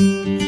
Música